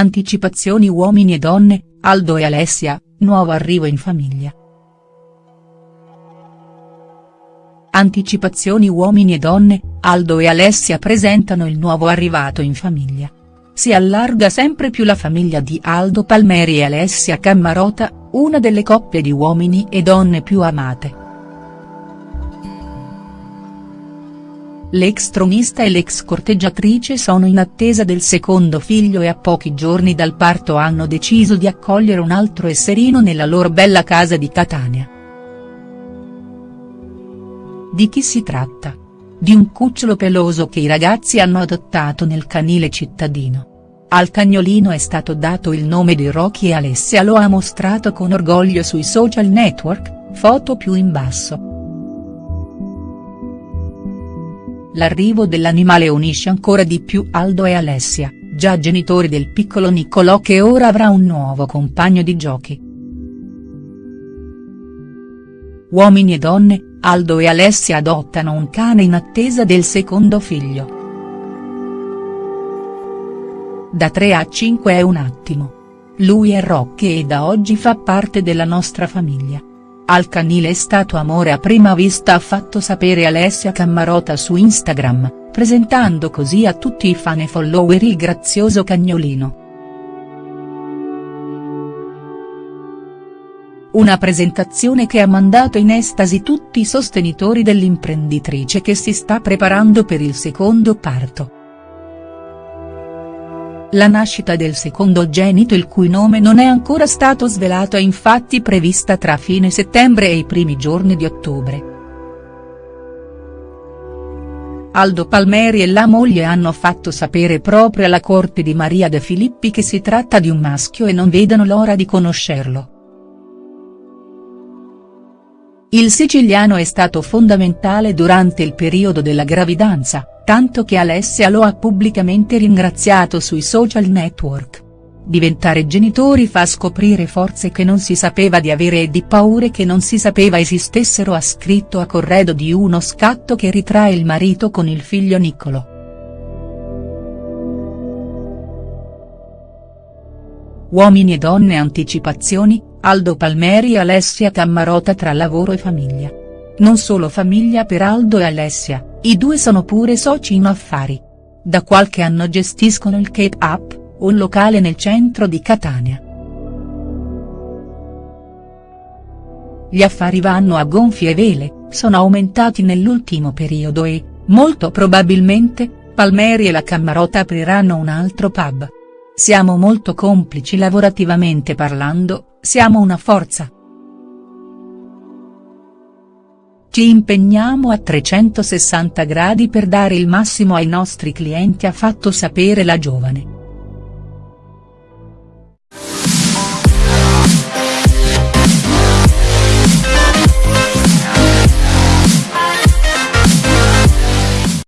Anticipazioni uomini e donne, Aldo e Alessia, nuovo arrivo in famiglia. Anticipazioni uomini e donne, Aldo e Alessia presentano il nuovo arrivato in famiglia. Si allarga sempre più la famiglia di Aldo Palmeri e Alessia Cammarota, una delle coppie di uomini e donne più amate. L'ex tronista e l'ex corteggiatrice sono in attesa del secondo figlio e a pochi giorni dal parto hanno deciso di accogliere un altro esserino nella loro bella casa di Catania. Di chi si tratta? Di un cucciolo peloso che i ragazzi hanno adottato nel canile cittadino. Al cagnolino è stato dato il nome di Rocky e Alessia lo ha mostrato con orgoglio sui social network, foto più in basso. L'arrivo dell'animale unisce ancora di più Aldo e Alessia, già genitori del piccolo Niccolò che ora avrà un nuovo compagno di giochi. Uomini e donne, Aldo e Alessia adottano un cane in attesa del secondo figlio. Da 3 a 5 è un attimo. Lui è Rocky e da oggi fa parte della nostra famiglia. Al canile è stato amore a prima vista ha fatto sapere Alessia Cammarota su Instagram, presentando così a tutti i fan e follower il grazioso cagnolino. Una presentazione che ha mandato in estasi tutti i sostenitori dell'imprenditrice che si sta preparando per il secondo parto. La nascita del secondogenito il cui nome non è ancora stato svelato è infatti prevista tra fine settembre e i primi giorni di ottobre. Aldo Palmeri e la moglie hanno fatto sapere proprio alla corte di Maria De Filippi che si tratta di un maschio e non vedono l'ora di conoscerlo. Il siciliano è stato fondamentale durante il periodo della gravidanza, tanto che Alessia lo ha pubblicamente ringraziato sui social network. Diventare genitori fa scoprire forze che non si sapeva di avere e di paure che non si sapeva esistessero ha scritto a corredo di uno scatto che ritrae il marito con il figlio Niccolo. Uomini e donne anticipazioni, Aldo Palmeri e Alessia Cammarota tra lavoro e famiglia. Non solo famiglia per Aldo e Alessia, i due sono pure soci in affari. Da qualche anno gestiscono il Cape Up, un locale nel centro di Catania. Gli affari vanno a gonfie vele, sono aumentati nell'ultimo periodo e, molto probabilmente, Palmeri e la Cammarota apriranno un altro pub. Siamo molto complici lavorativamente parlando, siamo una forza. Ci impegniamo a 360 gradi per dare il massimo ai nostri clienti ha fatto sapere la giovane.